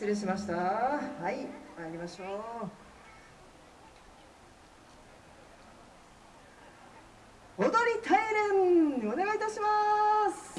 失礼しました。はい参りましょう。踊り大連お願いいたします。